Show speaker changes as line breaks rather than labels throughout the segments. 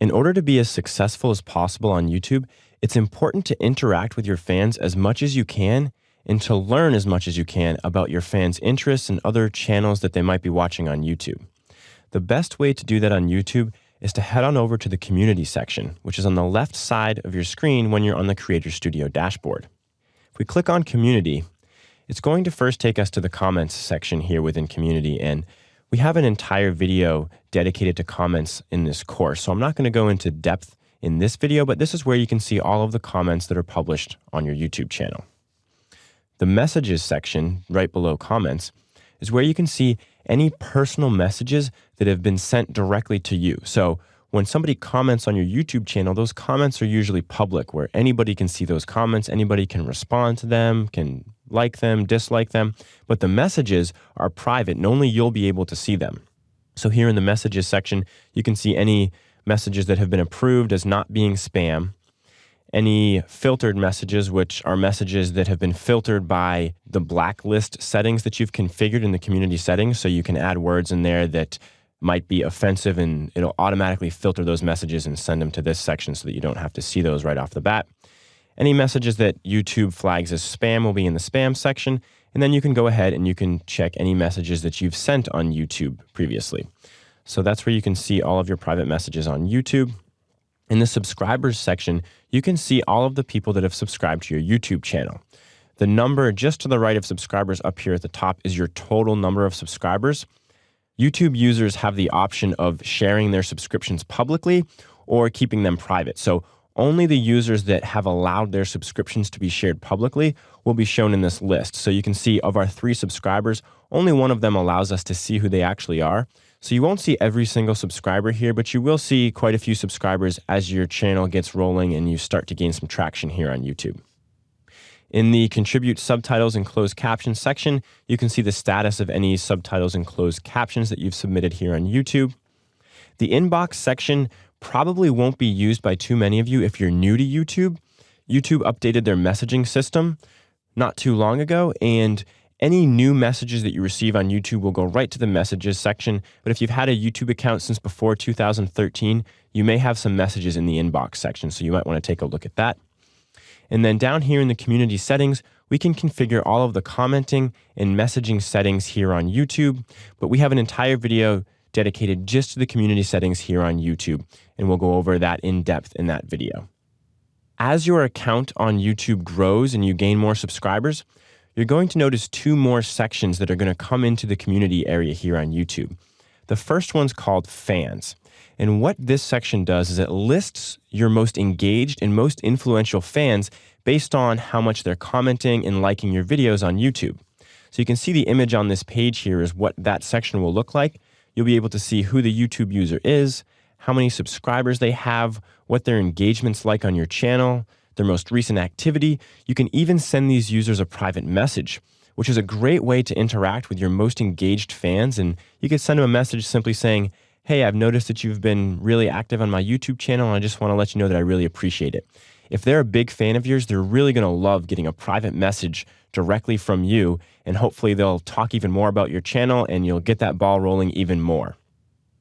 In order to be as successful as possible on YouTube, it's important to interact with your fans as much as you can and to learn as much as you can about your fans' interests and other channels that they might be watching on YouTube. The best way to do that on YouTube is to head on over to the community section, which is on the left side of your screen when you're on the Creator Studio dashboard. If we click on community, it's going to first take us to the comments section here within community. And we have an entire video dedicated to comments in this course. So I'm not going to go into depth in this video, but this is where you can see all of the comments that are published on your YouTube channel. The messages section right below comments is where you can see any personal messages that have been sent directly to you. So when somebody comments on your YouTube channel, those comments are usually public where anybody can see those comments, anybody can respond to them, can like them, dislike them, but the messages are private and only you'll be able to see them. So here in the messages section, you can see any messages that have been approved as not being spam, any filtered messages, which are messages that have been filtered by the blacklist settings that you've configured in the community settings. So you can add words in there that might be offensive and it'll automatically filter those messages and send them to this section so that you don't have to see those right off the bat. Any messages that YouTube flags as spam will be in the spam section. And then you can go ahead and you can check any messages that you've sent on YouTube previously. So that's where you can see all of your private messages on YouTube. In the subscribers section, you can see all of the people that have subscribed to your YouTube channel. The number just to the right of subscribers up here at the top is your total number of subscribers. YouTube users have the option of sharing their subscriptions publicly or keeping them private. So only the users that have allowed their subscriptions to be shared publicly will be shown in this list. So you can see of our three subscribers, only one of them allows us to see who they actually are. So you won't see every single subscriber here, but you will see quite a few subscribers as your channel gets rolling and you start to gain some traction here on YouTube. In the Contribute Subtitles and Closed Captions section, you can see the status of any subtitles and closed captions that you've submitted here on YouTube. The inbox section probably won't be used by too many of you if you're new to YouTube. YouTube updated their messaging system not too long ago, and any new messages that you receive on YouTube will go right to the messages section. But if you've had a YouTube account since before 2013, you may have some messages in the inbox section. So you might want to take a look at that. And then down here in the community settings, we can configure all of the commenting and messaging settings here on YouTube. But we have an entire video dedicated just to the community settings here on YouTube. And we'll go over that in depth in that video. As your account on YouTube grows and you gain more subscribers, you're going to notice two more sections that are going to come into the community area here on YouTube. The first one's called fans. And what this section does is it lists your most engaged and most influential fans based on how much they're commenting and liking your videos on YouTube. So you can see the image on this page here is what that section will look like. You'll be able to see who the YouTube user is, how many subscribers they have, what their engagement's like on your channel, their most recent activity. You can even send these users a private message, which is a great way to interact with your most engaged fans. And you can send them a message simply saying, Hey, I've noticed that you've been really active on my YouTube channel, and I just want to let you know that I really appreciate it. If they're a big fan of yours, they're really going to love getting a private message directly from you, and hopefully they'll talk even more about your channel and you'll get that ball rolling even more.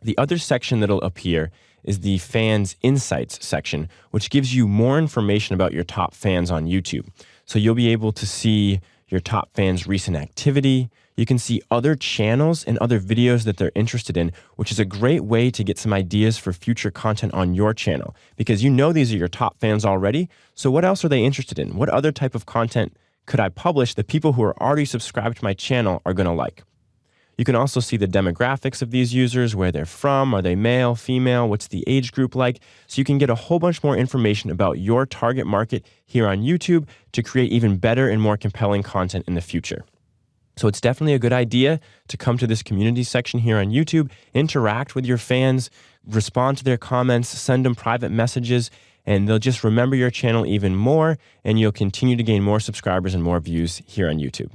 The other section that'll appear is the fans insights section, which gives you more information about your top fans on YouTube. So you'll be able to see your top fans' recent activity. You can see other channels and other videos that they're interested in, which is a great way to get some ideas for future content on your channel because you know these are your top fans already. So what else are they interested in? What other type of content could I publish that people who are already subscribed to my channel are going to like? You can also see the demographics of these users, where they're from, are they male, female, what's the age group like, so you can get a whole bunch more information about your target market here on YouTube to create even better and more compelling content in the future. So it's definitely a good idea to come to this community section here on YouTube, interact with your fans, respond to their comments, send them private messages, and they'll just remember your channel even more, and you'll continue to gain more subscribers and more views here on YouTube.